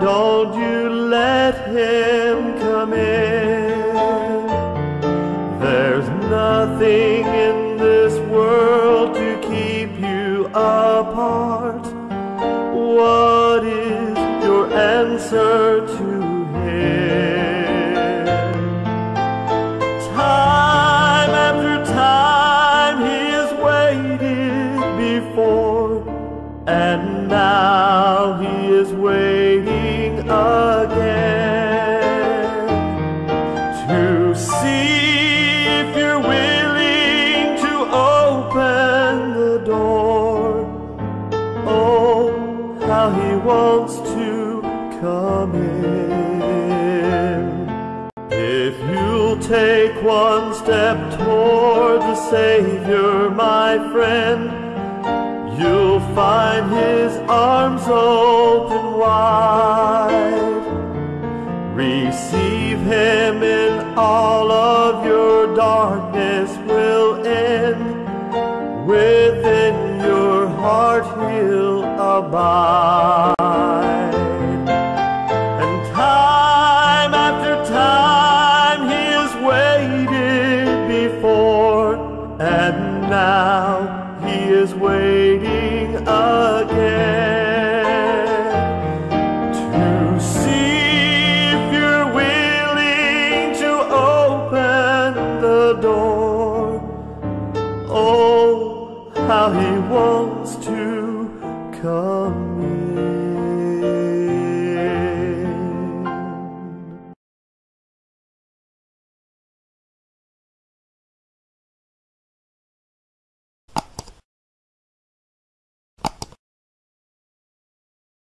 Don't you let him come in? There's nothing in this world to keep you apart. What is your answer to him? Time after time he has waited before, and now he is waiting Door, Oh, how he wants to come in. If you'll take one step toward the Savior, my friend, you'll find his arms open wide. Receive him in all of your darkness will end with heart he'll abide. And time after time he has waited before, and now he is waiting again. To see if you're willing to open the door. Oh, how he wants to come in.